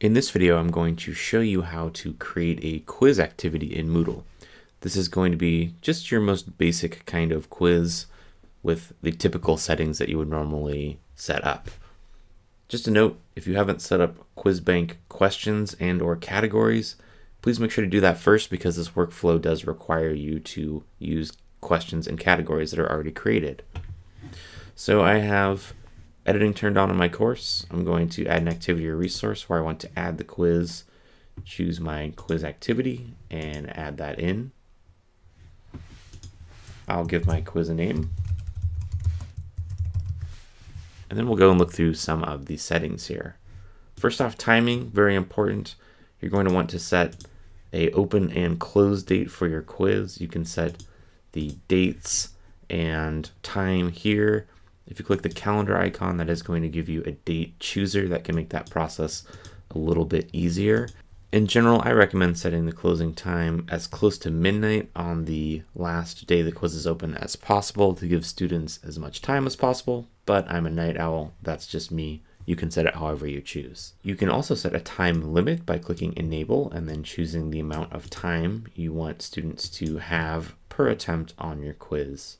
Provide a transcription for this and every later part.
In this video, I'm going to show you how to create a quiz activity in Moodle. This is going to be just your most basic kind of quiz with the typical settings that you would normally set up. Just a note, if you haven't set up QuizBank questions and or categories, please make sure to do that first because this workflow does require you to use questions and categories that are already created. So I have editing turned on in my course, I'm going to add an activity or resource where I want to add the quiz, choose my quiz activity and add that in. I'll give my quiz a name. And then we'll go and look through some of the settings here. First off, timing, very important. You're going to want to set a open and close date for your quiz. You can set the dates and time here if you click the calendar icon, that is going to give you a date chooser that can make that process a little bit easier. In general, I recommend setting the closing time as close to midnight on the last day the quiz is open as possible to give students as much time as possible, but I'm a night owl, that's just me. You can set it however you choose. You can also set a time limit by clicking enable and then choosing the amount of time you want students to have per attempt on your quiz.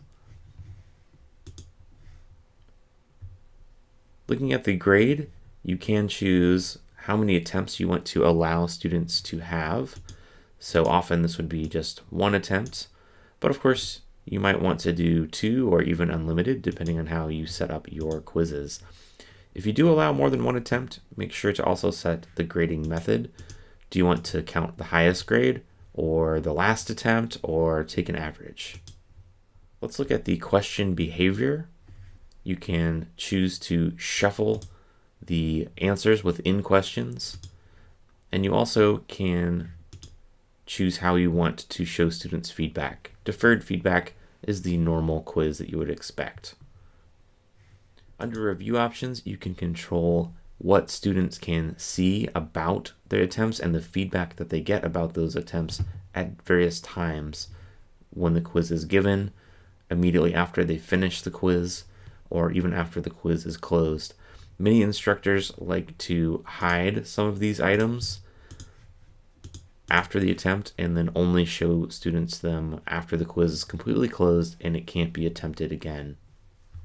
Looking at the grade, you can choose how many attempts you want to allow students to have. So often this would be just one attempt, but of course you might want to do two or even unlimited depending on how you set up your quizzes. If you do allow more than one attempt, make sure to also set the grading method. Do you want to count the highest grade or the last attempt or take an average? Let's look at the question behavior you can choose to shuffle the answers within questions. And you also can choose how you want to show students feedback. Deferred feedback is the normal quiz that you would expect. Under review options, you can control what students can see about their attempts and the feedback that they get about those attempts at various times when the quiz is given, immediately after they finish the quiz, or even after the quiz is closed. Many instructors like to hide some of these items after the attempt and then only show students them after the quiz is completely closed and it can't be attempted again.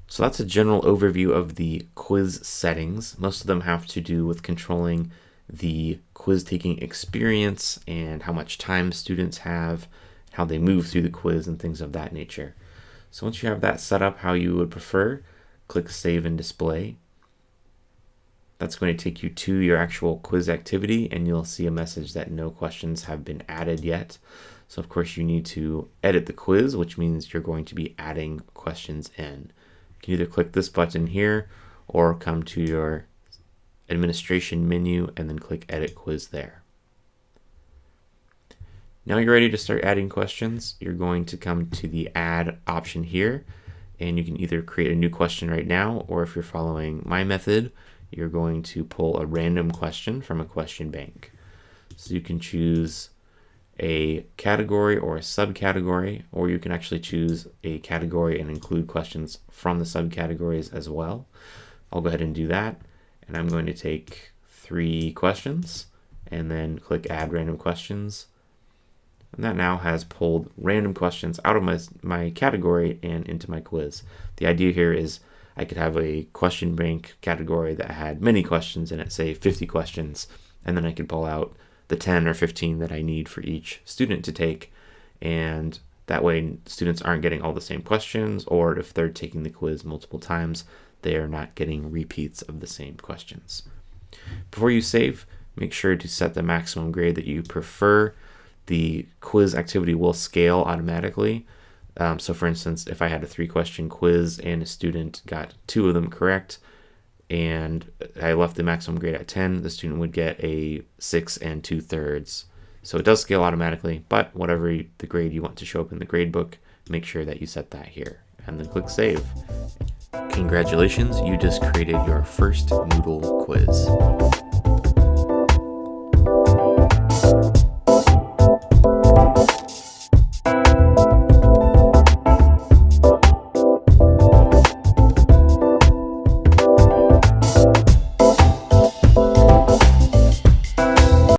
So that's a general overview of the quiz settings. Most of them have to do with controlling the quiz taking experience and how much time students have, how they move through the quiz and things of that nature. So once you have that set up how you would prefer, click Save and Display. That's going to take you to your actual quiz activity and you'll see a message that no questions have been added yet. So of course you need to edit the quiz, which means you're going to be adding questions in. You can either click this button here or come to your administration menu and then click edit quiz there. Now you're ready to start adding questions. You're going to come to the add option here and you can either create a new question right now, or if you're following my method, you're going to pull a random question from a question bank. So you can choose a category or a subcategory, or you can actually choose a category and include questions from the subcategories as well. I'll go ahead and do that. And I'm going to take three questions and then click add random questions. And that now has pulled random questions out of my, my category and into my quiz. The idea here is I could have a question bank category that had many questions in it, say 50 questions, and then I could pull out the 10 or 15 that I need for each student to take. And that way students aren't getting all the same questions, or if they're taking the quiz multiple times, they are not getting repeats of the same questions. Before you save, make sure to set the maximum grade that you prefer the quiz activity will scale automatically. Um, so for instance, if I had a three question quiz and a student got two of them correct, and I left the maximum grade at 10, the student would get a six and two thirds. So it does scale automatically, but whatever the grade you want to show up in the grade book, make sure that you set that here and then click save. Congratulations, you just created your first Moodle quiz.